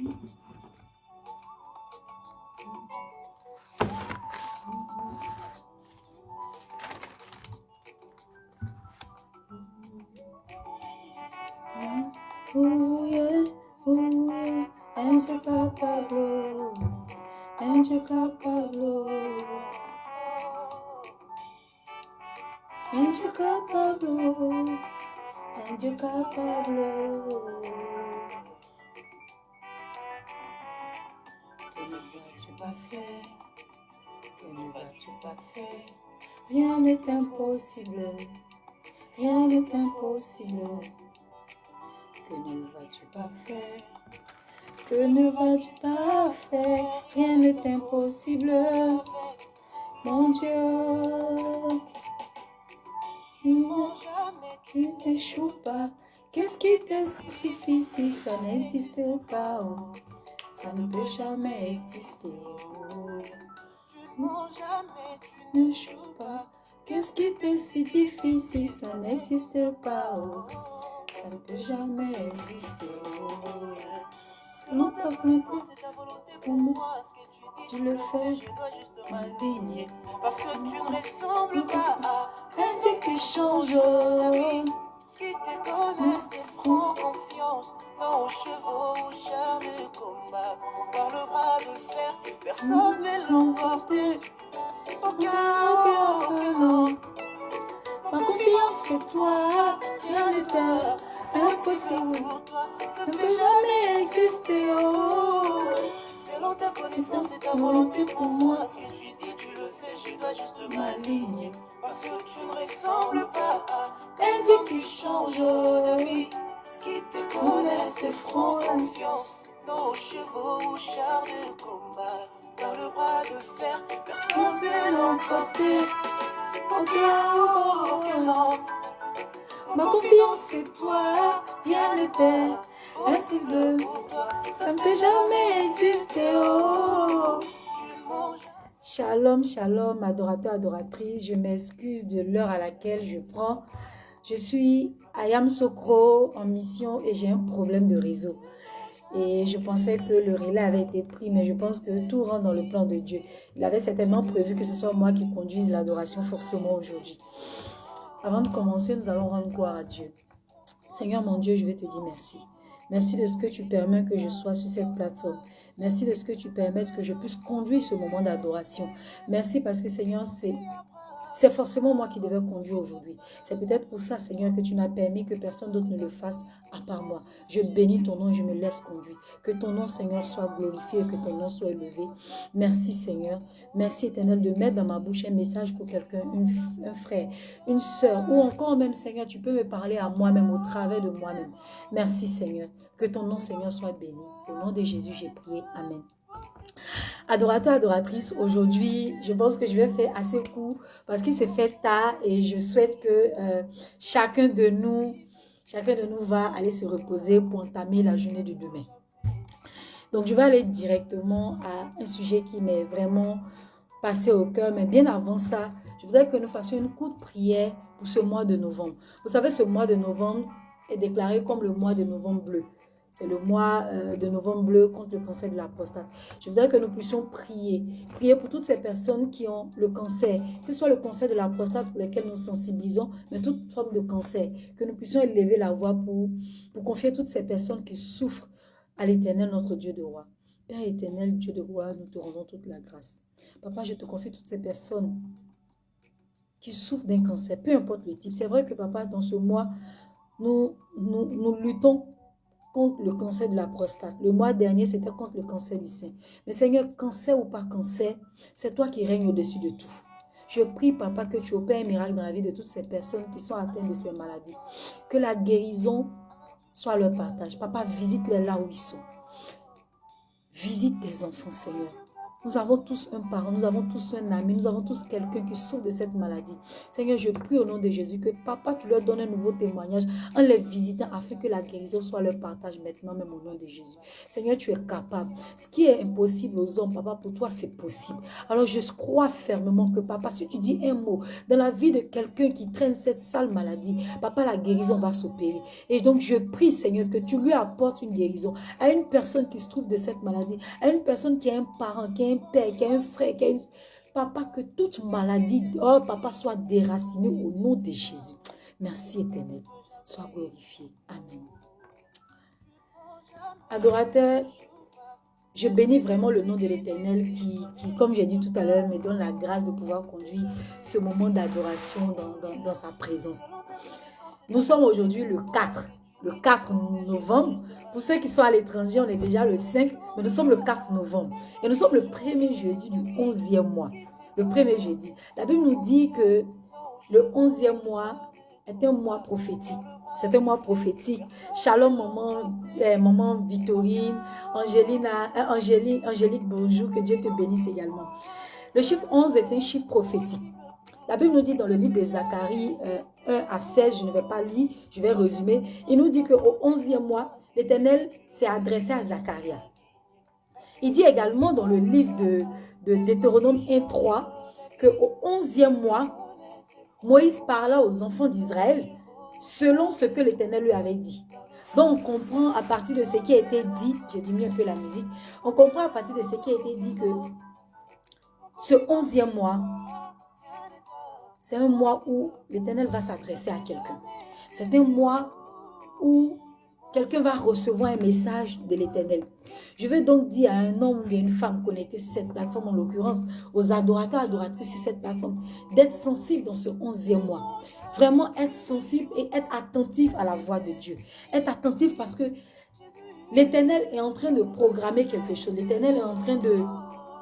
Oh yeah, oh yeah, Angel Pablo, Angel Pablo, Angel Pablo, Angel Pablo. Pas faire? Rien n'est impossible, rien n'est impossible. Que ne vas-tu pas faire? Que ne vas-tu pas faire? Rien n'est impossible. Mon Dieu, tu t'échoues pas? Qu'est-ce qui t'est si difficile? Ça n'existe pas. oh. Ça ne peut jamais exister. Oh. Tu n'échoues pas? Qu'est-ce qui t'est si difficile? Ça n'existe pas. oh. Ça ne peut jamais exister. Selon ta volonté, pour moi, tu le fais, ma ligne. Parce que tu ne ressembles pas à Un Dieu qui change. ce qui te connaissent, tes francs confiance. Aux chevaux, aux chars de combat. Par le bras de fer, personne ne l'emporter. Aucun, aucun, non. Ma confiance c'est toi, rien n'est impossible. Pour toi, Ça ne peut jamais exister. Oh. Selon ta connaissance et ta volonté pour moi, ce que tu dis, tu le fais, je dois juste m'aligner. Parce que tu ne à Un Dieu qui change. oui, ce qui te connaissent, tes francs confiance. Aux chevaux, aux chars de combat. Par le bras de fer, personne ne peut l'emporter. Aucun, aucun, non. Ma confiance c'est toi, rien n'était impossible. Pour toi, Ça ne peut jamais exister. Oh. tu. Shalom, shalom, adorateur, adoratrice. Je m'excuse de l'heure à laquelle je prends. Je suis Ayam Sokro en mission et j'ai un problème de réseau. Et je pensais que le relais avait été pris, mais je pense que tout rentre dans le plan de Dieu. Il avait certainement prévu que ce soit moi qui conduise l'adoration forcément aujourd'hui. Avant de commencer, nous allons rendre gloire à Dieu. Seigneur mon Dieu, je vais te dire merci. Merci de ce que tu permets que je sois sur cette plateforme. Merci de ce que tu permets que je puisse conduire ce moment d'adoration. Merci parce que Seigneur, c'est c'est forcément moi qui devais conduire aujourd'hui. C'est peut-être pour ça, Seigneur, que tu n'as permis que personne d'autre ne le fasse à part moi. Je bénis ton nom et je me laisse conduire. Que ton nom, Seigneur, soit glorifié et que ton nom soit élevé. Merci, Seigneur. Merci, éternel, de mettre dans ma bouche un message pour quelqu'un, un frère, une soeur, ou encore même, Seigneur, tu peux me parler à moi-même, au travers de moi-même. Merci, Seigneur. Que ton nom, Seigneur, soit béni. Au nom de Jésus, j'ai prié. Amen. Adorateur, adoratrice, aujourd'hui, je pense que je vais faire assez court parce qu'il s'est fait tard et je souhaite que euh, chacun de nous, chacun de nous va aller se reposer pour entamer la journée de demain. Donc, je vais aller directement à un sujet qui m'est vraiment passé au cœur, mais bien avant ça, je voudrais que nous fassions une courte prière pour ce mois de novembre. Vous savez, ce mois de novembre est déclaré comme le mois de novembre bleu. C'est le mois euh, de novembre bleu contre le cancer de la prostate. Je voudrais que nous puissions prier. Prier pour toutes ces personnes qui ont le cancer, que ce soit le cancer de la prostate pour lequel nous sensibilisons, mais toute forme de cancer. Que nous puissions élever la voix pour, confier toutes ces personnes qui souffrent à l'éternel, notre Dieu de roi. Père éternel, Dieu de roi, nous te rendons toute la grâce. Papa, je te confie toutes ces personnes qui souffrent d'un cancer, peu importe le type. C'est vrai que, papa, dans ce mois, nous, nous luttons le cancer de la prostate. Le mois dernier, c'était contre le cancer du sein. Mais Seigneur, cancer ou pas cancer, c'est toi qui règnes au-dessus de tout. Je prie, papa, que tu opères un miracle dans la vie de toutes ces personnes qui sont atteintes de ces maladies. Que la guérison soit leur partage. Papa, visite-les là où ils sont. Visite tes enfants, Seigneur. Nous avons tous un parent, nous avons tous un ami, nous avons tous quelqu'un qui souffre de cette maladie. Seigneur, je prie au nom de Jésus que papa, tu leur donnes un nouveau témoignage en les visitant afin que la guérison soit leur partage maintenant, même au nom de Jésus. Seigneur, tu es capable. Ce qui est impossible aux hommes, papa, pour toi, c'est possible. Alors je crois fermement que papa, si tu dis un mot dans la vie de quelqu'un qui traîne cette sale maladie, papa, la guérison va s'opérer. Et donc je prie, Seigneur, que tu lui apportes une guérison à une personne qui se trouve de cette maladie, à une personne qui a un parent, qui a un père, qui a un frère, qui a une... Papa, que toute maladie, oh papa, soit déracinée au nom de Jésus. Merci éternel. Sois glorifié. Amen. Adorateur, je bénis vraiment le nom de l'éternel qui, comme j'ai dit tout à l'heure, me donne la grâce de pouvoir conduire ce moment d'adoration dans, dans sa présence. Nous sommes aujourd'hui le 4, le 4 novembre. Pour ceux qui sont à l'étranger, on est déjà le 5, mais nous sommes le 4 novembre. Et nous sommes le premier jeudi du 11e mois. Le premier jeudi. La Bible nous dit que le 11e mois est un mois prophétique. C'est un mois prophétique. Shalom, maman, eh, maman Victorine, euh, Angélique, Angélique, bonjour, que Dieu te bénisse également. Le chiffre 11 est un chiffre prophétique. La Bible nous dit dans le livre de Zacharie euh, 1 à 16, je ne vais pas lire, je vais résumer. Il nous dit qu'au 11e mois, l'Éternel s'est adressé à Zacharia. Il dit également dans le livre de, de Deutéronome 1.3 qu'au 11e mois, Moïse parla aux enfants d'Israël selon ce que l'Éternel lui avait dit. Donc, on comprend à partir de ce qui a été dit, je diminue un peu la musique, on comprend à partir de ce qui a été dit que ce 11e mois, c'est un mois où l'Éternel va s'adresser à quelqu'un. C'est un mois où quelqu'un va recevoir un message de l'Éternel. Je veux donc dire à un homme ou à une femme connectée sur cette plateforme, en l'occurrence aux adorateurs, adoratrices sur cette plateforme, d'être sensible dans ce onzième mois. Vraiment être sensible et être attentif à la voix de Dieu. Être attentif parce que l'Éternel est en train de programmer quelque chose. L'Éternel est en train de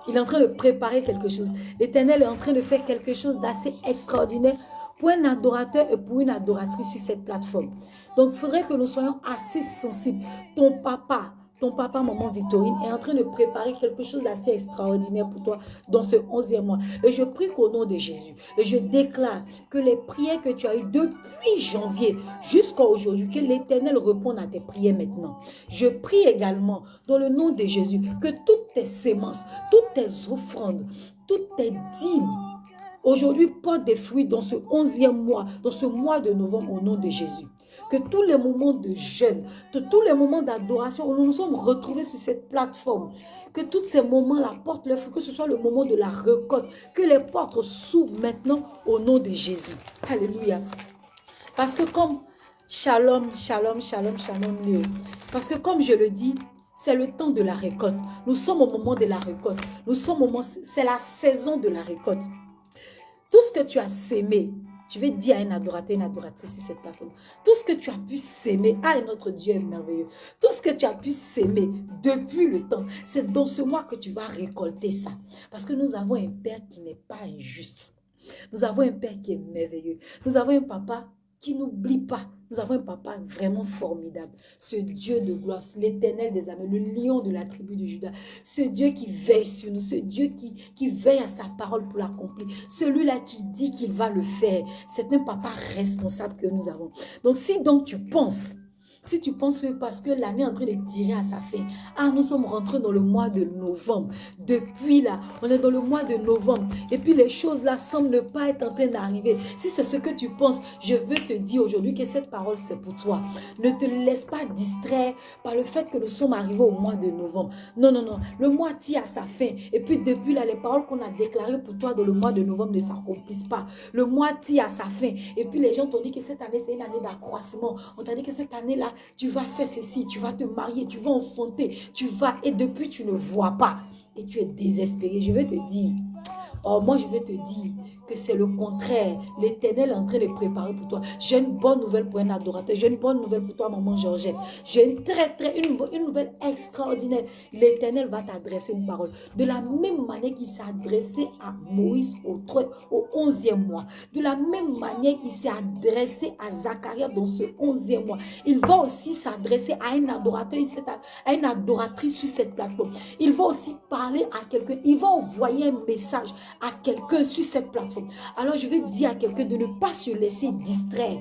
il est en train de préparer quelque chose. L'Éternel est en train de faire quelque chose d'assez extraordinaire pour un adorateur et pour une adoratrice sur cette plateforme. Donc, il faudrait que nous soyons assez sensibles. Ton papa, ton papa, maman Victorine, est en train de préparer quelque chose d'assez extraordinaire pour toi dans ce 11e mois. Et je prie qu'au nom de Jésus, et je déclare que les prières que tu as eues depuis janvier jusqu'à aujourd'hui, que l'Éternel réponde à tes prières maintenant. Je prie également dans le nom de Jésus que toutes tes sémences, toutes tes offrandes, toutes tes dîmes, aujourd'hui portent des fruits dans ce 11e mois, dans ce mois de novembre au nom de Jésus que tous les moments de jeûne, que tous les moments d'adoration où nous nous sommes retrouvés sur cette plateforme, que tous ces moments-là portent que ce soit le moment de la récolte, que les portes s'ouvrent maintenant au nom de Jésus. Alléluia. Parce que comme shalom, shalom, shalom, shalom, Léo. Parce que comme je le dis, c'est le temps de la récolte. Nous sommes au moment de la récolte. Nous sommes au moment, c'est la saison de la récolte. Tout ce que tu as sémé, je vais dire à un adorateur, une adoratrice sur cette plateforme, tout ce que tu as pu s'aimer, ah, notre Dieu est merveilleux, tout ce que tu as pu s'aimer depuis le temps, c'est dans ce mois que tu vas récolter ça. Parce que nous avons un Père qui n'est pas injuste. Nous avons un Père qui est merveilleux. Nous avons un Papa n'oublie pas. Nous avons un papa vraiment formidable. Ce Dieu de gloire, l'éternel des âmes, le lion de la tribu de Judas. Ce Dieu qui veille sur nous, ce Dieu qui, qui veille à sa parole pour l'accomplir. Celui-là qui dit qu'il va le faire. C'est un papa responsable que nous avons. Donc si donc tu penses si tu penses que parce que l'année est en train de tirer à sa fin, ah, nous sommes rentrés dans le mois de novembre. Depuis là, on est dans le mois de novembre. Et puis les choses là semblent ne pas être en train d'arriver. Si c'est ce que tu penses, je veux te dire aujourd'hui que cette parole, c'est pour toi. Ne te laisse pas distraire par le fait que nous sommes arrivés au mois de novembre. Non, non, non. Le mois tire à sa fin. Et puis depuis là, les paroles qu'on a déclarées pour toi dans le mois de novembre ne s'accomplissent pas. Le mois tire à sa fin. Et puis les gens t'ont dit que cette année, c'est une année d'accroissement. On t'a dit que cette année-là, tu vas faire ceci, tu vas te marier, tu vas enfanter, tu vas, et depuis tu ne vois pas, et tu es désespéré. Je vais te dire, oh, moi je vais te dire que c'est le contraire. L'éternel est en train de préparer pour toi. J'ai une bonne nouvelle pour un adorateur. J'ai une bonne nouvelle pour toi, maman Georgette. J'ai une très, très, une, une nouvelle extraordinaire. L'éternel va t'adresser une parole. De la même manière qu'il s'est adressé à Moïse au, au 11e mois. De la même manière qu'il s'est adressé à Zacharia dans ce 11e mois. Il va aussi s'adresser à un adorateur, à une adoratrice sur cette plateforme. Il va aussi parler à quelqu'un. Il va envoyer un message à quelqu'un sur cette plateforme. Alors je vais dire à quelqu'un de ne pas se laisser distraire.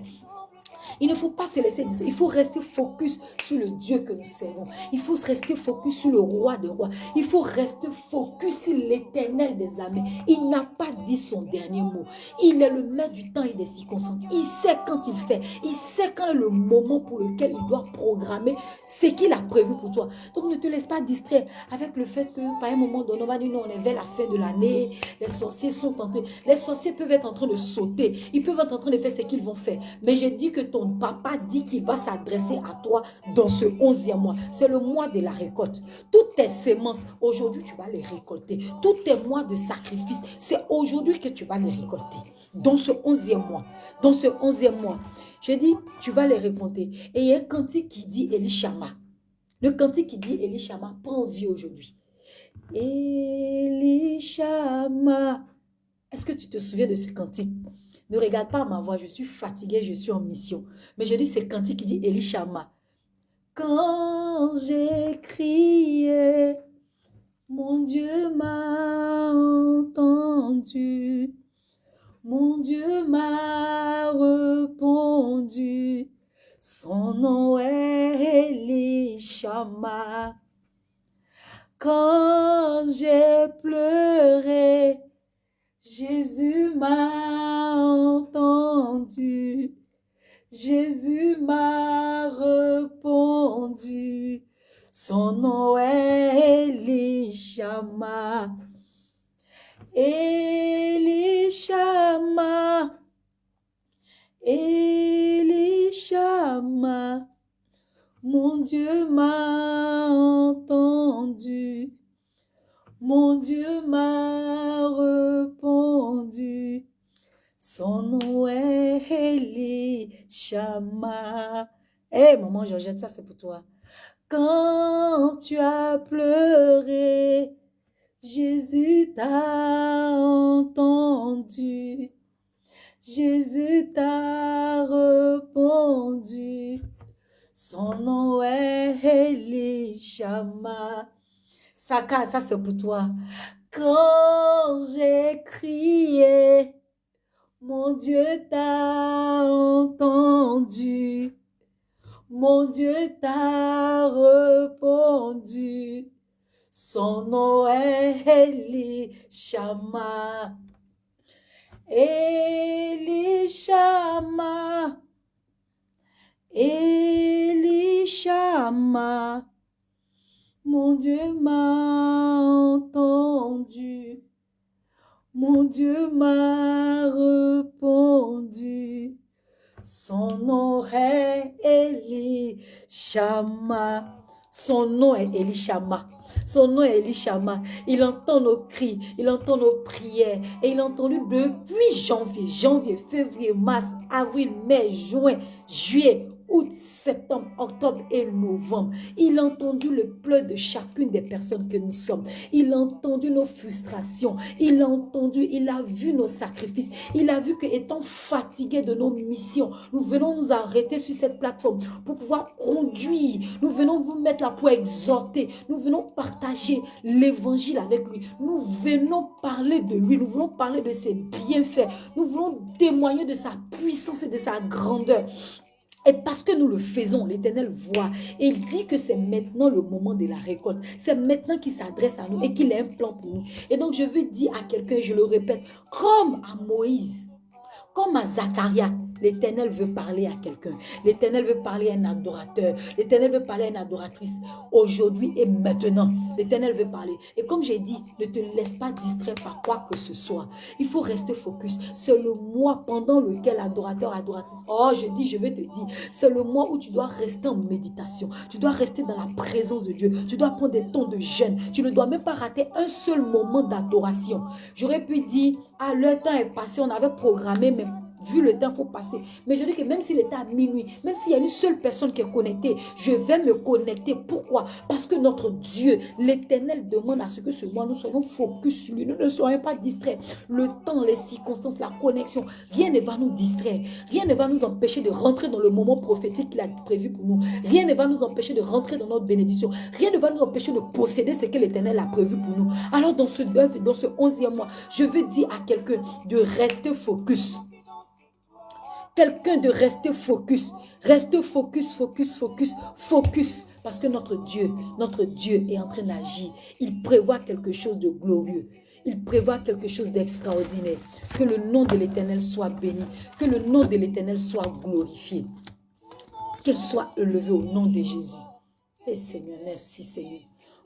Il ne faut pas se laisser dire. Il faut rester focus sur le Dieu que nous servons. Il faut rester focus sur le roi des rois. Il faut rester focus sur l'éternel des armées. Il n'a pas dit son dernier mot. Il est le maître du temps et des circonstances. Il sait quand il fait. Il sait quand est le moment pour lequel il doit programmer ce qu'il a prévu pour toi. Donc ne te laisse pas distraire avec le fait que par un moment donné, on va dire non, on est vers la fin de l'année. Les sorciers sont en train. Les sorciers peuvent être en train de sauter. Ils peuvent être en train de faire ce qu'ils vont faire. Mais j'ai dit que ton papa dit qu'il va s'adresser à toi dans ce onzième mois. C'est le mois de la récolte. Toutes tes semences, aujourd'hui, tu vas les récolter. Tous tes mois de sacrifice, c'est aujourd'hui que tu vas les récolter. Dans ce onzième mois. Dans ce onzième mois. Je dis, tu vas les récolter. Et il y a un cantique qui dit Elishama. Le cantique qui dit Elishama prend vie aujourd'hui. Elishama. Est-ce que tu te souviens de ce cantique? Ne regarde pas ma voix, je suis fatiguée, je suis en mission. Mais je dis, c'est Kanti qui dit Elishama. Quand j'ai crié, mon Dieu m'a entendu. Mon Dieu m'a répondu. Son nom est Elishama. Quand j'ai pleuré, Jésus m'a entendu, Jésus m'a répondu, son nom est Elishama. Elishama, Elishama, mon Dieu m'a entendu. Mon Dieu m'a répondu. Son nom est Elishama. Hé, hey, maman Georgette, ça c'est pour toi. Quand tu as pleuré, Jésus t'a entendu. Jésus t'a répondu. Son nom est Elishama. Saka, ça c'est pour toi. Quand j'ai crié, mon Dieu t'a entendu. Mon Dieu t'a répondu. Son nom est Elishama. Elishama. Elishama. Mon Dieu m'a entendu. Mon Dieu m'a répondu. Son nom est Elishama. Son nom est Elishama. Son nom est Elishama. Il entend nos cris, il entend nos prières. Et il a entendu depuis janvier, janvier, février, mars, avril, mai, juin, juillet, août, septembre, octobre et novembre. Il a entendu le pleur de chacune des personnes que nous sommes. Il a entendu nos frustrations. Il a entendu, il a vu nos sacrifices. Il a vu que étant fatigué de nos missions, nous venons nous arrêter sur cette plateforme pour pouvoir conduire. Nous venons vous mettre là pour exhorter. Nous venons partager l'évangile avec lui. Nous venons parler de lui. Nous voulons parler de ses bienfaits. Nous voulons témoigner de sa puissance et de sa grandeur. Et parce que nous le faisons, l'Éternel voit. Il dit que c'est maintenant le moment de la récolte. C'est maintenant qu'il s'adresse à nous et qu'il a un plan pour nous. Et donc je veux dire à quelqu'un, je le répète, comme à Moïse, comme à Zacharia, L'éternel veut parler à quelqu'un. L'éternel veut parler à un adorateur. L'éternel veut parler à une adoratrice. Aujourd'hui et maintenant, l'éternel veut parler. Et comme j'ai dit, ne te laisse pas distraire par quoi que ce soit. Il faut rester focus. C'est le mois pendant lequel adorateur, adoratrice. Oh, je dis, je vais te dire. C'est le mois où tu dois rester en méditation. Tu dois rester dans la présence de Dieu. Tu dois prendre des temps de jeûne. Tu ne dois même pas rater un seul moment d'adoration. J'aurais pu dire, ah, le temps est passé, on avait programmé, mais vu le temps, il faut passer. Mais je dis que même s'il était à minuit, même s'il y a une seule personne qui est connectée, je vais me connecter. Pourquoi? Parce que notre Dieu, l'éternel, demande à ce que ce mois, nous soyons focus sur lui. Nous ne soyons pas distraits. Le temps, les circonstances, la connexion, rien ne va nous distraire. Rien ne va nous empêcher de rentrer dans le moment prophétique qu'il a prévu pour nous. Rien ne va nous empêcher de rentrer dans notre bénédiction. Rien ne va nous empêcher de posséder ce que l'éternel a prévu pour nous. Alors dans ce dans ce mois, je veux dire à quelqu'un de rester focus quelqu'un de rester focus. Reste focus, focus, focus, focus. Parce que notre Dieu, notre Dieu est en train d'agir. Il prévoit quelque chose de glorieux. Il prévoit quelque chose d'extraordinaire. Que le nom de l'Éternel soit béni. Que le nom de l'Éternel soit glorifié. Qu'il soit élevé au nom de Jésus. Et Seigneur, merci Seigneur.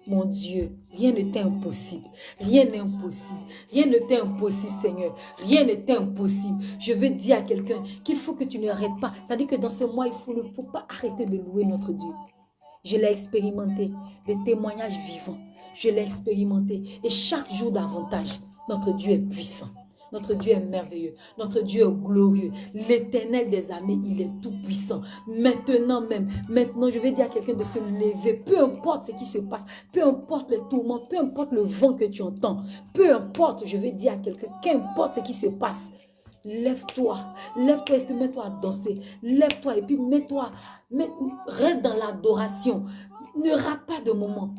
Mon Dieu, rien n'est impossible. Rien n'est impossible. Rien n'est impossible, Seigneur. Rien n'est impossible. Je veux dire à quelqu'un qu'il faut que tu n'arrêtes pas. Ça dit que dans ce mois, il ne faut pas arrêter de louer notre Dieu. Je l'ai expérimenté. Des témoignages vivants. Je l'ai expérimenté. Et chaque jour davantage, notre Dieu est puissant. Notre Dieu est merveilleux. Notre Dieu est glorieux. L'éternel des armées, il est tout puissant. Maintenant même, maintenant, je vais dire à quelqu'un de se lever. Peu importe ce qui se passe, peu importe les tourments, peu importe le vent que tu entends, peu importe, je vais dire à quelqu'un, qu'importe ce qui se passe, Lève-toi, lève-toi et mets-toi à danser. Lève-toi et puis mets-toi, reste dans l'adoration. Ne rate pas de moment.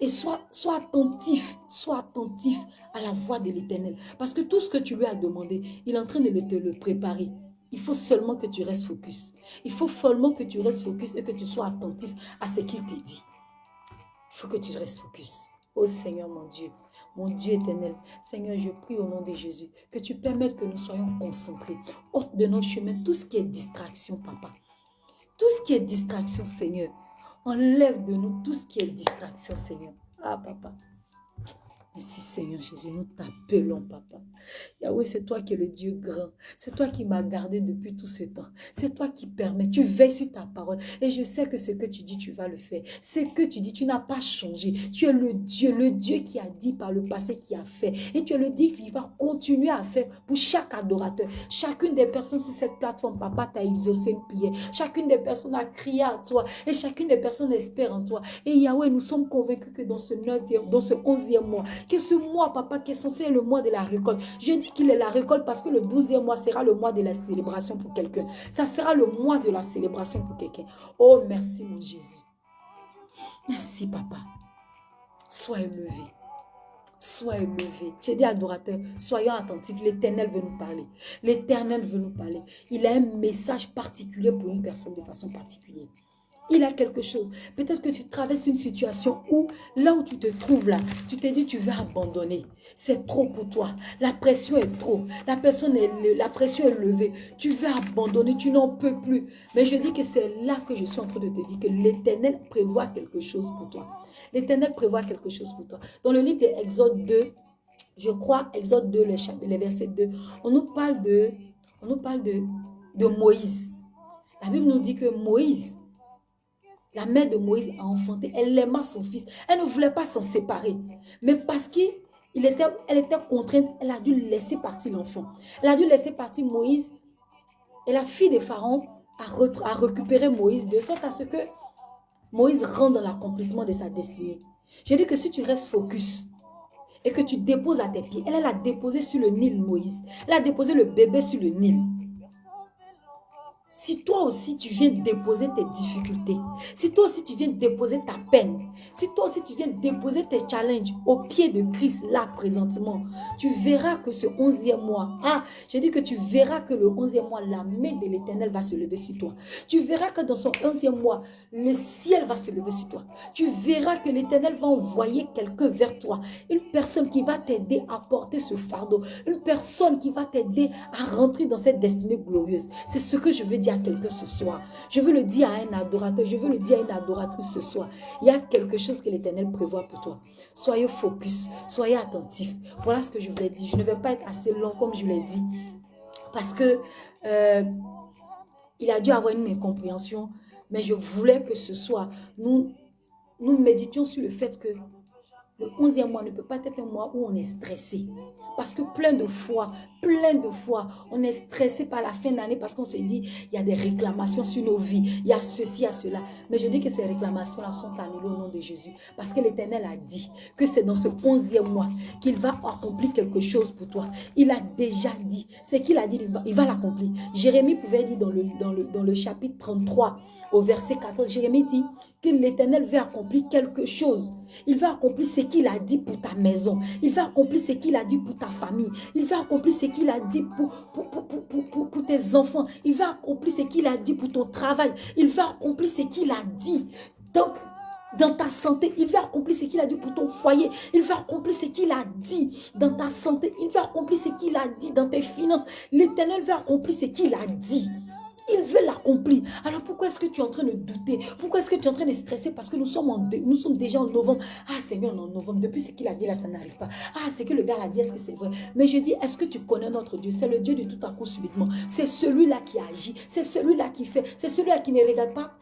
Et sois, attentif, sois attentif à la voix de l'éternel. Parce que tout ce que tu lui as demandé, il est en train de te le préparer. Il faut seulement que tu restes focus. Il faut seulement que tu restes focus et que tu sois attentif à ce qu'il te dit. Il faut que tu restes focus. Oh Seigneur mon Dieu, mon Dieu éternel, Seigneur, je prie au nom de Jésus que tu permettes que nous soyons concentrés. Ôte de nos chemins tout ce qui est distraction, papa. Tout ce qui est distraction, Seigneur. Enlève de nous tout ce qui est distraction, Seigneur. Ah, papa. Merci Seigneur Jésus, nous t'appelons papa. Yahweh, c'est toi qui es le Dieu grand. C'est toi qui m'as gardé depuis tout ce temps. C'est toi qui permets. Tu veilles sur ta parole. Et je sais que ce que tu dis, tu vas le faire. Ce que tu dis, tu n'as pas changé. Tu es le Dieu, le Dieu qui a dit par le passé, qui a fait. Et tu es le Dieu qui va continuer à faire pour chaque adorateur. Chacune des personnes sur cette plateforme, papa, t'a exaucé une prière. Chacune des personnes a crié à toi. Et chacune des personnes espère en toi. Et Yahweh, nous sommes convaincus que dans ce 9e, dans ce 11e mois, que ce mois, papa, qui est censé être le mois de la récolte, je dis qu'il est la récolte parce que le 12e mois sera le mois de la célébration pour quelqu'un. Ça sera le mois de la célébration pour quelqu'un. Oh, merci mon Jésus. Merci, papa. Sois élevé. Sois élevé. J'ai dit adorateur, soyons attentifs. L'éternel veut nous parler. L'éternel veut nous parler. Il a un message particulier pour une personne de façon particulière il a quelque chose. Peut-être que tu traverses une situation où, là où tu te trouves là, tu t'es dit tu vas abandonner. C'est trop pour toi. La pression est trop. La, personne est, pression est levée. Tu vas abandonner, tu n'en peux plus. Mais je dis que c'est là que je suis en train de te dire que l'Éternel prévoit quelque chose pour toi. L'Éternel prévoit quelque chose pour toi. Dans le livre d'Exode 2, je crois, Exode 2, les, versets 2, on nous parle de, on nous parle de, de Moïse. La Bible nous dit que Moïse, la mère de Moïse a enfanté. Elle aima son fils. Elle ne voulait pas s'en séparer. Mais parce qu'elle était, elle était contrainte, elle a dû laisser partir l'enfant. Elle a dû laisser partir Moïse. Et la fille de Pharaon a, récupéré Moïse de sorte à ce que Moïse rentre dans l'accomplissement de sa destinée. Je dis que si tu restes focus et que tu déposes à tes pieds, elle, elle a déposé sur le Nil Moïse. Elle a déposé le bébé sur le Nil. Si toi aussi tu viens déposer tes difficultés, si toi aussi tu viens déposer ta peine, si toi aussi tu viens déposer tes challenges au pied de Christ là présentement, tu verras que ce onzième mois, ah, j'ai dit que tu verras que le onzième mois, la main de l'éternel va se lever sur toi. Tu verras que dans son onzième mois, le ciel va se lever sur toi. Tu verras que l'éternel va envoyer quelqu'un vers toi, une personne qui va t'aider à porter ce fardeau, une personne qui va t'aider à rentrer dans cette destinée glorieuse. C'est ce que je veux dire quelqu'un ce soir. Je veux le dire à un adorateur, je veux le dire à une adoratrice ce soir. Il y a quelque chose que l'Éternel prévoit pour toi. Soyez focus, soyez attentif. Voilà ce que je voulais dire. Je ne vais pas être assez long comme je l'ai dit. Parce que euh, il a dû avoir une incompréhension. Mais je voulais que ce soir, nous, nous méditions sur le fait que le 11e mois ne peut pas être un mois où on est stressé. Parce que plein de fois, plein de fois, on est stressé par la fin d'année parce qu'on s'est dit, il y a des réclamations sur nos vies, il y a ceci, il y a cela. Mais je dis que ces réclamations-là sont annulées au nom de Jésus. Parce que l'Éternel a dit que c'est dans ce onzième mois qu'il va accomplir quelque chose pour toi. Il a déjà dit. Ce qu'il a dit, il va l'accomplir. Jérémie pouvait dire dans le, chapitre 33, au verset 14, Jérémie dit que l'Éternel veut accomplir quelque chose. Il va accomplir ce qu'il a dit pour ta maison. Il va accomplir ce qu'il a dit pour ta famille. Il va accomplir ce qu'il a dit pour, pour, pour, tes enfants. Il va accomplir ce qu'il a dit pour ton travail. Il va accomplir ce qu'il a dit dans, dans ta santé. Il va accomplir ce qu'il a dit pour ton foyer. Il va accomplir ce qu'il a dit dans ta santé. Il va accomplir ce qu'il a dit dans tes finances. L'éternel va accomplir ce qu'il a dit. Il veut l'accomplir. Alors pourquoi est-ce que tu es en train de douter? Pourquoi est-ce que tu es en train de stresser? Parce que nous sommes, nous sommes déjà en novembre. Ah Seigneur, en novembre, depuis ce qu'il a dit là, ça n'arrive pas. Ah, c'est que le gars a dit, est-ce que c'est vrai? Mais je dis, est-ce que tu connais notre Dieu? C'est le Dieu de tout à coup subitement. C'est celui-là qui agit. C'est celui-là qui fait. C'est celui-là qui ne regarde pas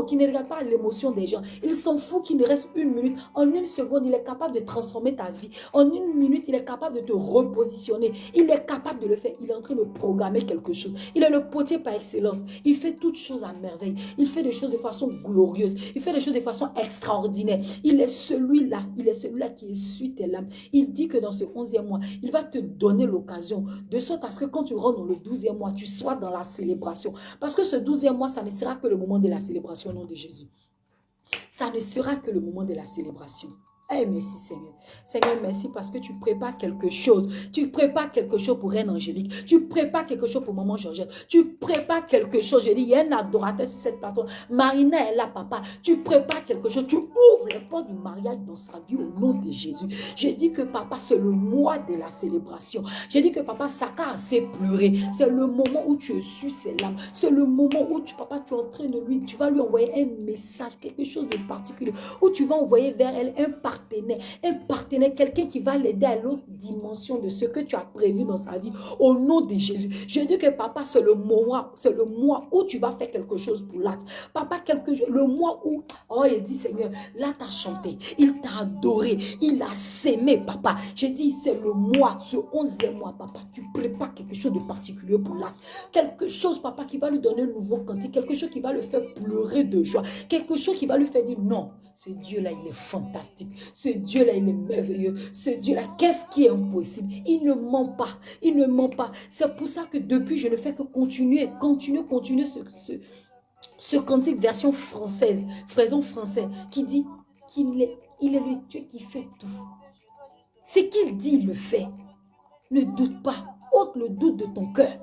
qui ne regarde pas l'émotion des gens. Il s'en fout qu'il ne reste une minute. En une seconde, il est capable de transformer ta vie. En une minute, il est capable de te repositionner. Il est capable de le faire. Il est en train de programmer quelque chose. Il est le potier par excellence. Il fait toutes choses à merveille. Il fait des choses de façon glorieuse. Il fait des choses de façon extraordinaire. Il est celui-là. Il est celui-là qui essuie tes larmes. Il dit que dans ce onzième mois, il va te donner l'occasion de sorte à ce que quand tu rentres dans le douzième mois, tu sois dans la célébration. Parce que ce douzième mois, ça ne sera que le moment de la célébration au nom de Jésus. Ça ne sera que le moment de la célébration. Eh, merci Seigneur. Seigneur, merci parce que tu prépares quelque chose. Tu prépares quelque chose pour Reine Angélique. Tu prépares quelque chose pour Maman Georgette. Tu prépares quelque chose. Je dis, il y a un adorateur sur cette plateforme. Marina est là, papa. Tu prépares quelque chose. Tu ouvres les portes du mariage dans sa vie au nom de Jésus. Je dis que papa, c'est le mois de la célébration. J'ai dit que papa, Saka a assez pleuré. C'est le moment où tu es su ses larmes. C'est le moment où tu, papa, tu es en train lui, tu vas lui envoyer un message, quelque chose de particulier. Où tu vas envoyer vers elle un partage un partenaire, quelqu'un qui va l'aider à l'autre dimension de ce que tu as prévu dans sa vie. Au nom de Jésus. Je dis que papa, c'est le mois, c'est le mois où tu vas faire quelque chose pour l'autre. Papa, quelque le mois où, oh, il dit, Seigneur, là, tu as chanté, il t'a adoré, il a s'aimé, papa. Je dis, c'est le mois, ce onzième mois, papa, tu prépares quelque chose de particulier pour l'autre. Quelque chose, papa, qui va lui donner un nouveau cantique, quelque chose qui va le faire pleurer de joie, quelque chose qui va lui faire dire, non, ce Dieu-là, il est fantastique. Ce Dieu-là, il est merveilleux. Ce Dieu-là, qu'est-ce qui est impossible? Il ne ment pas. Il ne ment pas. C'est pour ça que depuis, je ne fais que continuer, continuer, continuer ce, ce, ce cantique version française, fraison français, qui dit qu'il est, est le Dieu qui fait tout. Ce qu'il dit, le fait. Ne doute pas. Ôte le doute de ton cœur.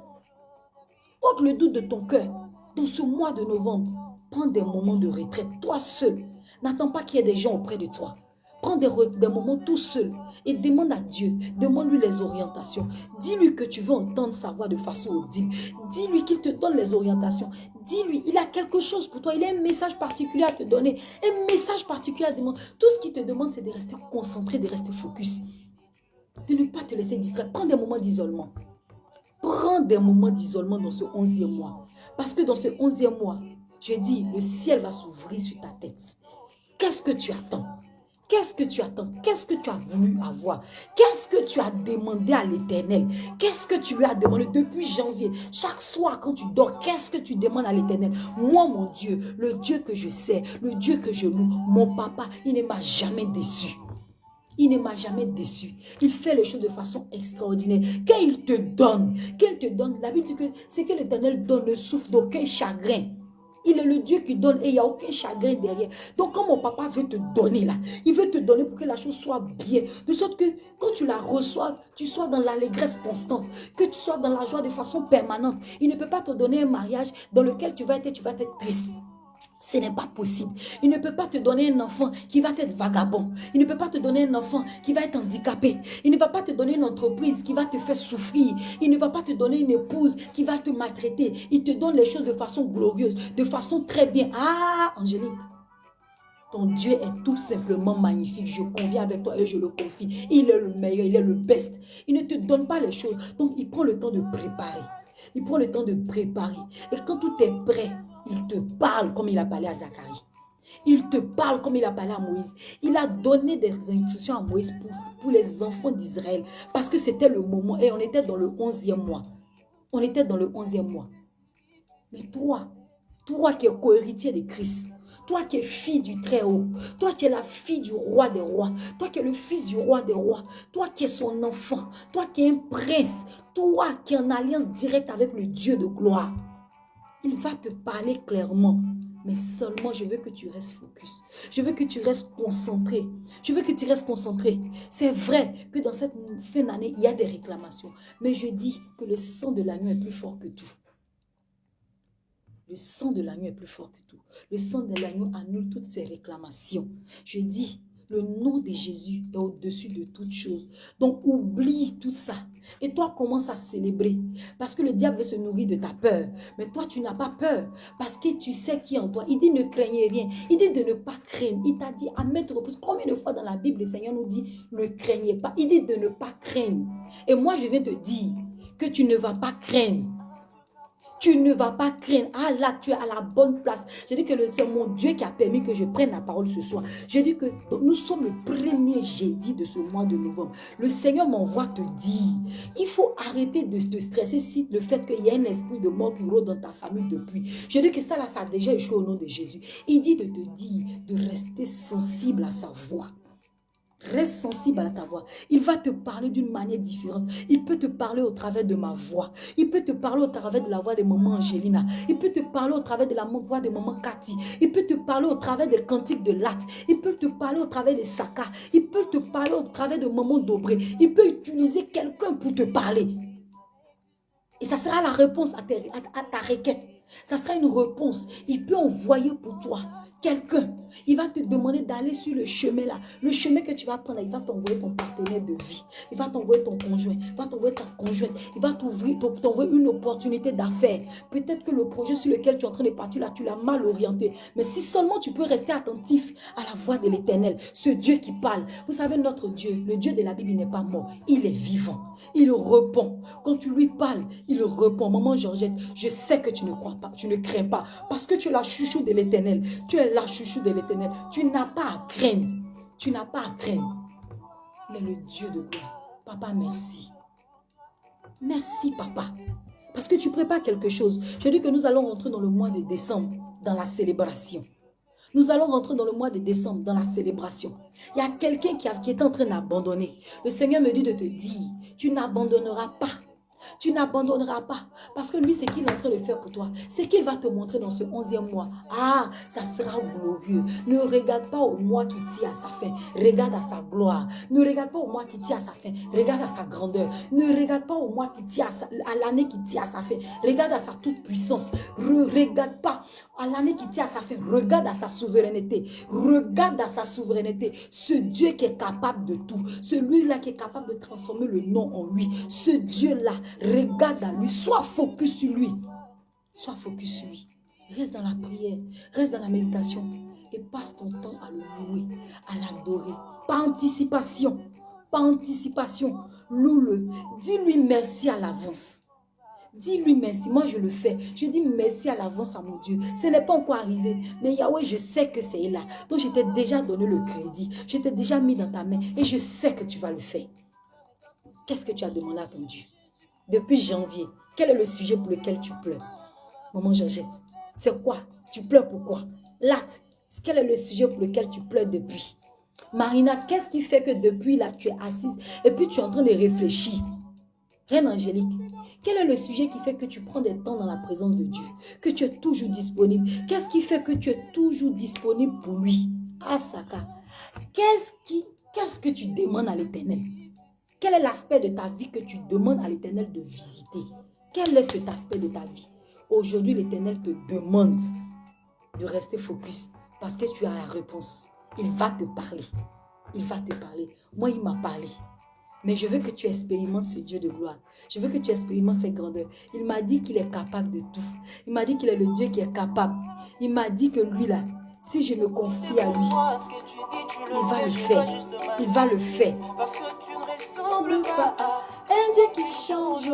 Ôte le doute de ton cœur. Dans ce mois de novembre, prends des moments de retraite, toi seul. N'attends pas qu'il y ait des gens auprès de toi. Prends des, moments tout seul et demande à Dieu, demande-lui les orientations. Dis-lui que tu veux entendre sa voix de façon audible. Dis-lui qu'il te donne les orientations. Dis-lui, il a quelque chose pour toi. Il a un message particulier à te donner. Un message particulier à demander. Tout ce qu'il te demande, c'est de rester concentré, de rester focus. De ne pas te laisser distraire. Prends des moments d'isolement. Prends des moments d'isolement dans ce onzième mois. Parce que dans ce onzième mois, je dis, le ciel va s'ouvrir sur ta tête. Qu'est-ce que tu attends? Qu'est-ce que tu attends? Qu'est-ce que tu as voulu avoir? Qu'est-ce que tu as demandé à l'éternel? Qu'est-ce que tu lui as demandé depuis janvier? Chaque soir quand tu dors, qu'est-ce que tu demandes à l'éternel? Moi, mon Dieu, le Dieu que je sais, le Dieu que je loue, mon papa, il ne m'a jamais déçu. Il ne m'a jamais déçu. Il fait les choses de façon extraordinaire. Quand il te donne, quand il te donne, la Bible dit que c'est que l'Éternel donne ne souffre d'aucun chagrin. Il est le Dieu qui donne et il n'y a aucun chagrin derrière. Donc, quand mon papa veut te donner là, il veut te donner pour que la chose soit bien. De sorte que quand tu la reçois, tu sois dans l'allégresse constante, que tu sois dans la joie de façon permanente. Il ne peut pas te donner un mariage dans lequel tu vas tu vas être triste. Ce n'est pas possible. Il ne peut pas te donner un enfant qui va être vagabond. Il ne peut pas te donner un enfant qui va être handicapé. Il ne va pas te donner une entreprise qui va te faire souffrir. Il ne va pas te donner une épouse qui va te maltraiter. Il te donne les choses de façon glorieuse, de façon très bien. Ah, Angélique, ton Dieu est tout simplement magnifique. Je conviens avec toi et je le confie. Il est le meilleur, il est le best. Il ne te donne pas les choses. Donc, il prend le temps de préparer. Il prend le temps de préparer. Et quand tout est prêt, il te parle comme il a parlé à Zacharie. Il te parle comme il a parlé à Moïse. Il a donné des instructions à Moïse pour, les enfants d'Israël. Parce que c'était le moment. Et on était dans le 11e mois. On était dans le 11e mois. Mais toi, toi qui es co-héritier de Christ, toi qui es fille du Très-Haut, toi qui es la fille du roi des rois, toi qui es le fils du roi des rois, toi qui es son enfant, toi qui es un prince, toi qui es en alliance directe avec le Dieu de gloire. Il va te parler clairement. Mais seulement, je veux que tu restes focus. Je veux que tu restes concentré. Je veux que tu restes concentré. C'est vrai que dans cette fin d'année, il y a des réclamations. Mais je dis que le sang de l'agneau est plus fort que tout. Le sang de l'agneau est plus fort que tout. Le sang de l'agneau annule toutes ces réclamations. Je dis, le nom de Jésus est au-dessus de toutes choses. Donc, oublie tout ça. Et toi, commence à célébrer. Parce que le diable veut se nourrir de ta peur. Mais toi, tu n'as pas peur. Parce que tu sais qui est en toi. Il dit ne craignez rien. Il dit de ne pas craindre. Il t'a dit à mettre reprises. Combien de fois dans la Bible, le Seigneur nous dit ne craignez pas? Il dit de ne pas craindre. Et moi, je vais te dire que tu ne vas pas craindre. Tu ne vas pas craindre. Ah là, tu es à la bonne place. Je dis que c'est mon Dieu qui a permis que je prenne la parole ce soir. Je dis que nous sommes le premier jeudi de ce mois de novembre. Le Seigneur m'envoie te dire, il faut arrêter de te stresser si le fait qu'il y a un esprit de mort qui dans ta famille depuis. Je dis que ça là, ça a déjà échoué au nom de Jésus. Il dit de te dire de rester sensible à sa voix. Reste sensible à ta voix. Il va te parler d'une manière différente. Il peut te parler au travers de ma voix. Il peut te parler au travers de la voix de maman Angelina. Il peut te parler au travers de la voix de maman Cathy. Il peut te parler au travers des cantiques de latte. Il peut te parler au travers des Saka. Il peut te parler au travers de maman Dobré. Il peut utiliser quelqu'un pour te parler. Et ça sera la réponse à, à ta requête. Ça sera une réponse. Il peut envoyer pour toi quelqu'un, il va te demander d'aller sur le chemin là. Le chemin que tu vas prendre, il va t'envoyer ton partenaire de vie. Il va t'envoyer ton conjoint. Il va t'envoyer ta conjointe. Il va t'ouvrir, t'envoyer une opportunité d'affaires. Peut-être que le projet sur lequel tu es en train de partir là, tu l'as mal orienté. Mais si seulement tu peux rester attentif à la voix de l'éternel, ce Dieu qui parle. Vous savez, notre Dieu, le Dieu de la Bible, n'est pas mort. Il est vivant. Il répond. Quand tu lui parles, il répond. Maman Georgette, je sais que tu ne crois pas, tu ne crains pas. Parce que tu es la chouchou de l'éternel. Tu es la chouchou de l'éternel. Tu n'as pas à craindre. Tu n'as pas à craindre. Il est le Dieu de gloire. Papa, merci. Merci, papa. Parce que tu prépares quelque chose. Je dis que nous allons rentrer dans le mois de décembre, dans la célébration. Nous allons rentrer dans le mois de décembre, dans la célébration. Il y a quelqu'un qui, qui est en train d'abandonner. Le Seigneur me dit de te dire, tu n'abandonneras pas tu n'abandonneras pas. Parce que lui, ce qu'il est en train de faire pour toi, c'est qu'il va te montrer dans ce onzième mois. Ah, ça sera glorieux. Ne regarde pas au mois qui tient à sa fin. Regarde à sa gloire. Ne regarde pas au mois qui tient à sa fin. Regarde à sa grandeur. Ne regarde pas au mois qui tient à, l'année qui tient à sa fin. Regarde à sa toute puissance. Ne regarde pas à l'année qui tient à sa fin. Regarde à sa souveraineté. Regarde à sa souveraineté. Ce Dieu qui est capable de tout. Celui-là qui est capable de transformer le nom en lui. Ce Dieu-là Regarde à lui, sois focus sur lui. Sois focus sur lui. Reste dans la prière, reste dans la méditation et passe ton temps à le louer, à l'adorer. Pas anticipation, pas anticipation. Loue-le. Dis-lui merci à l'avance. Dis-lui merci. Moi, je le fais. Je dis merci à l'avance à mon Dieu. Ce n'est pas encore arrivé. Mais Yahweh, je sais que c'est là. Donc, je t'ai déjà donné le crédit. Je t'ai déjà mis dans ta main. Et je sais que tu vas le faire. Qu'est-ce que tu as demandé à ton Dieu? Depuis janvier, quel est le sujet pour lequel tu pleures? Maman Georgette, c'est quoi? Tu pleures pourquoi Latte, quel est le sujet pour lequel tu pleures depuis? Marina, qu'est-ce qui fait que depuis là, tu es assise et puis tu es en train de réfléchir? Reine Angélique, quel est le sujet qui fait que tu prends des temps dans la présence de Dieu? Que tu es toujours disponible? Qu'est-ce qui fait que tu es toujours disponible pour lui? Asaka, qu'est-ce que tu demandes à l'éternel? Quel est l'aspect de ta vie que tu demandes à l'éternel de visiter? Quel est cet aspect de ta vie? Aujourd'hui, l'éternel te demande de rester focus parce que tu as la réponse. Il va te parler. Il va te parler. Moi, il m'a parlé. Mais je veux que tu expérimentes ce Dieu de gloire. Je veux que tu expérimentes ses grandeurs. Il m'a dit qu'il est capable de tout. Il m'a dit qu'il est le Dieu qui est capable. Il m'a dit que lui là, si je me confie à lui, il va le faire. Il va le faire. Ne pas à un Dieu qui change.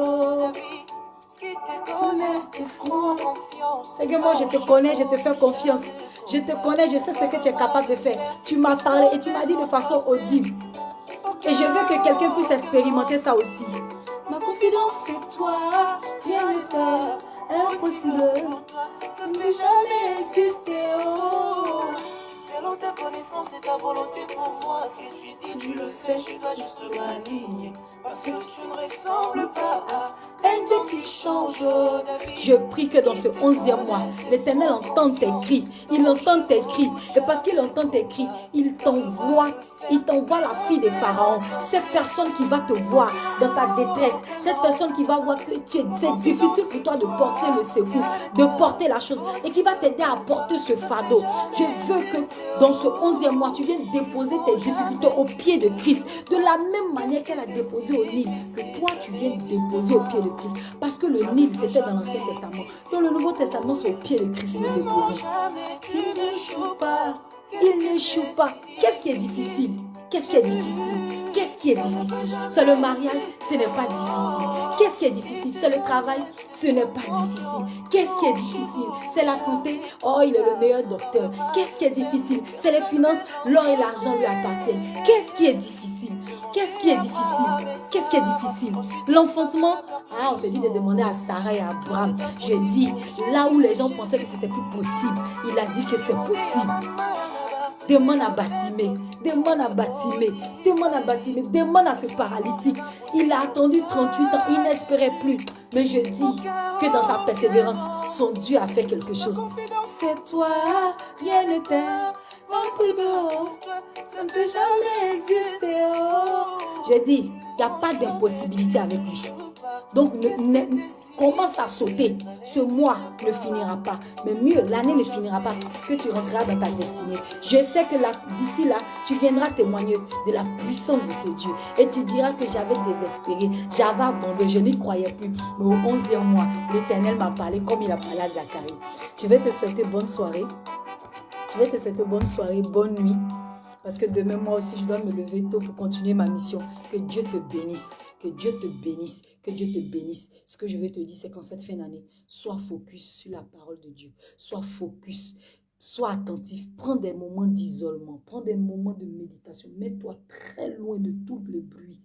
Seigneur, moi je te connais, je te fais confiance. Je te connais, je sais ce que tu es capable de faire. Tu m'as parlé et tu m'as dit de façon audible. Et je veux que quelqu'un puisse expérimenter ça aussi. Ma confidence, c'est toi, rien n'est impossible. Ça ne peut jamais exister. Oh. Selon ta connaissance et ta volonté pour moi, ce que tu dis, tu, le fais, je dois juste m'aligner. Parce que tu ne ressembles pas à un Dieu qui change. Je prie que dans ce onzième mois, l'Éternel entende tes cris. Il entend tes cris? Et parce qu'il entend tes cris, il t'envoie il t'envoie la fille de Pharaon. Cette personne qui va te voir dans ta détresse. Cette personne qui va voir que c'est difficile pour toi de porter le secours, de porter la chose. Et qui va t'aider à porter ce fardeau. Je veux que dans ce onzième mois, tu viennes déposer tes difficultés au pied de Christ. De la même manière qu'elle a déposé au Nil. Que toi, tu viennes déposer au pied de Christ. Parce que le Nil, c'était dans l'Ancien Testament. Dans le Nouveau Testament, c'est au pied de Christ nous déposons. Tu ne pas. Il n'échoue pas. Qu'est-ce qui est difficile? Qu'est-ce qui est difficile? Qu'est-ce qui est difficile? C'est le mariage, ce n'est pas difficile. Qu'est-ce qui est difficile? C'est le travail, ce n'est pas difficile. Qu'est-ce qui est difficile? C'est la santé, oh il est le meilleur docteur. Qu'est-ce qui est difficile? C'est les finances, l'or et l'argent lui appartiennent. Qu'est-ce qui est difficile? Qu'est-ce qui est difficile? Qu'est-ce qui est difficile? L'enfoncement Ah, on te dit de demander à Sarah et à Abraham. Je dis, là où les gens pensaient que c'était plus possible, il a dit que c'est possible. Demande à Batimé, demande à Batimé, demande à Batimé, demande à ce paralytique. Il a attendu 38 ans, il n'espérait plus. Mais je dis que dans sa persévérance, son Dieu a fait quelque chose. C'est toi, rien plus beau, ça ne peut jamais exister. Oh. Je dis, il n'y a pas d'impossibilité avec lui. Donc, commence à sauter. Ce mois ne finira pas. Mais mieux, l'année ne finira pas que tu rentreras dans ta destinée. Je sais que d'ici là, tu viendras témoigner de la puissance de ce Dieu. Et tu diras que j'avais désespéré, j'avais abandonné, je n'y croyais plus. Mais au 11e mois, l'Éternel m'a parlé comme il a parlé à Zacharie. Je vais te souhaiter bonne soirée. Je vais te souhaiter bonne soirée, bonne nuit. Parce que demain, moi aussi, je dois me lever tôt pour continuer ma mission. Que Dieu te bénisse. Que Dieu te bénisse. Que Dieu te bénisse. Ce que je veux te dire, c'est qu'en cette fin d'année, sois focus sur la parole de Dieu. Sois focus. Sois attentif. Prends des moments d'isolement. Prends des moments de méditation. Mets-toi très loin de tout le bruit.